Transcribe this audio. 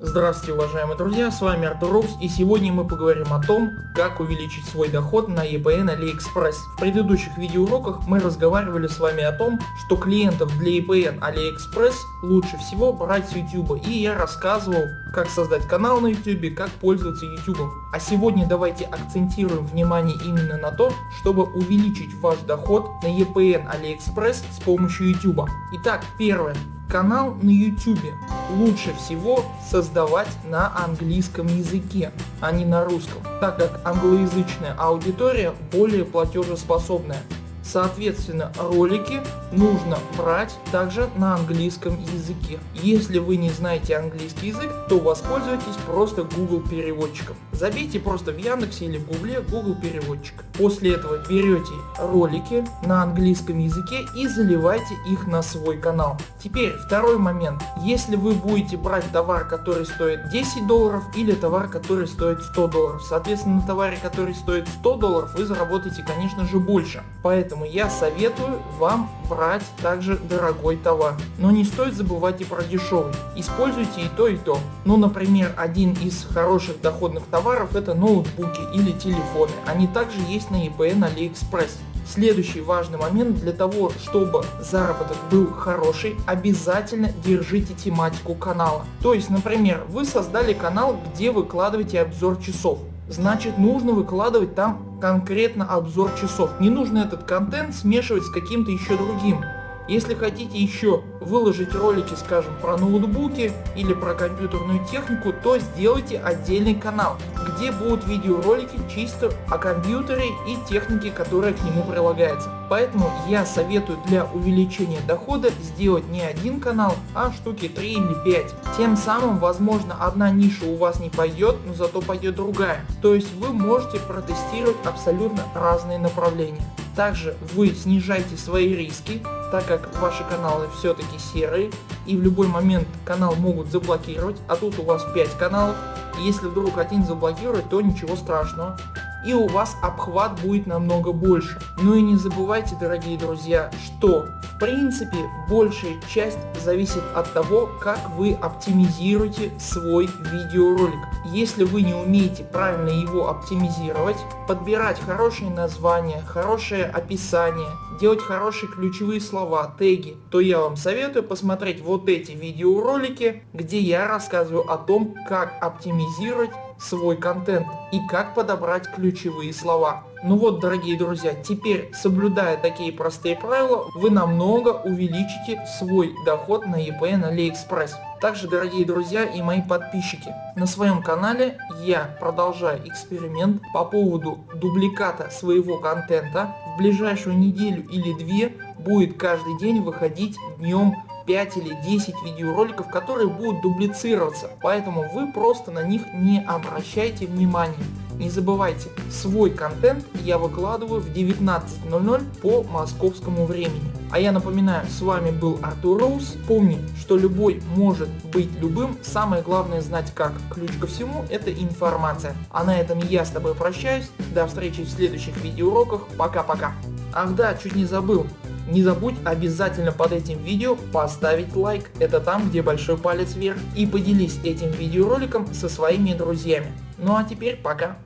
Здравствуйте уважаемые друзья, с вами Артур Рокс и сегодня мы поговорим о том, как увеличить свой доход на EPN AliExpress. В предыдущих видеоуроках мы разговаривали с вами о том, что клиентов для EPN AliExpress лучше всего брать с YouTube и я рассказывал, как создать канал на YouTube, как пользоваться YouTube. А сегодня давайте акцентируем внимание именно на то, чтобы увеличить ваш доход на EPN AliExpress с помощью YouTube. Итак, первое. Канал на YouTube лучше всего создавать на английском языке, а не на русском, так как англоязычная аудитория более платежеспособная. Соответственно, ролики нужно брать также на английском языке. Если вы не знаете английский язык, то воспользуйтесь просто Google переводчиком. Забейте просто в Яндексе или в Гугле Google переводчик. После этого берете ролики на английском языке и заливайте их на свой канал. Теперь второй момент. Если вы будете брать товар, который стоит 10 долларов или товар, который стоит 100 долларов. Соответственно, на товаре, который стоит 100 долларов, вы заработаете, конечно же, больше. Поэтому я советую вам брать также дорогой товар. Но не стоит забывать и про дешевый. Используйте и то и то. Ну например один из хороших доходных товаров это ноутбуки или телефоны. Они также есть на eBay на AliExpress. Следующий важный момент для того, чтобы заработок был хороший, обязательно держите тематику канала. То есть, например, вы создали канал, где выкладываете обзор часов значит нужно выкладывать там конкретно обзор часов. Не нужно этот контент смешивать с каким-то еще другим. Если хотите еще выложить ролики, скажем, про ноутбуки или про компьютерную технику, то сделайте отдельный канал, где будут видеоролики чисто о компьютере и технике, которая к нему прилагается. Поэтому я советую для увеличения дохода сделать не один канал, а штуки 3 или 5. Тем самым возможно одна ниша у вас не пойдет, но зато пойдет другая. То есть вы можете протестировать абсолютно разные направления. Также вы снижаете свои риски, так как ваши каналы все-таки серые и в любой момент канал могут заблокировать, а тут у вас 5 каналов. Если вдруг один заблокирует, то ничего страшного и у вас обхват будет намного больше. Ну и не забывайте дорогие друзья, что в принципе большая часть зависит от того как вы оптимизируете свой видеоролик. Если вы не умеете правильно его оптимизировать, подбирать хорошие названия, хорошее описание, делать хорошие ключевые слова, теги, то я вам советую посмотреть вот эти видеоролики, где я рассказываю о том как оптимизировать свой контент и как подобрать ключевые слова. Ну вот дорогие друзья, теперь соблюдая такие простые правила, вы намного увеличите свой доход на на AliExpress. Также дорогие друзья и мои подписчики, на своем канале я продолжаю эксперимент по поводу дубликата своего контента. В ближайшую неделю или две будет каждый день выходить днем 5 или 10 видеороликов, которые будут дублицироваться, поэтому вы просто на них не обращайте внимания. Не забывайте, свой контент я выкладываю в 19.00 по московскому времени. А я напоминаю, с вами был Артур Роуз. Помни, что любой может быть любым, самое главное знать как. Ключ ко всему это информация. А на этом я с тобой прощаюсь, до встречи в следующих видеоуроках, пока-пока. Ах да, чуть не забыл, не забудь обязательно под этим видео поставить лайк, это там где большой палец вверх и поделись этим видеороликом со своими друзьями. Ну а теперь пока.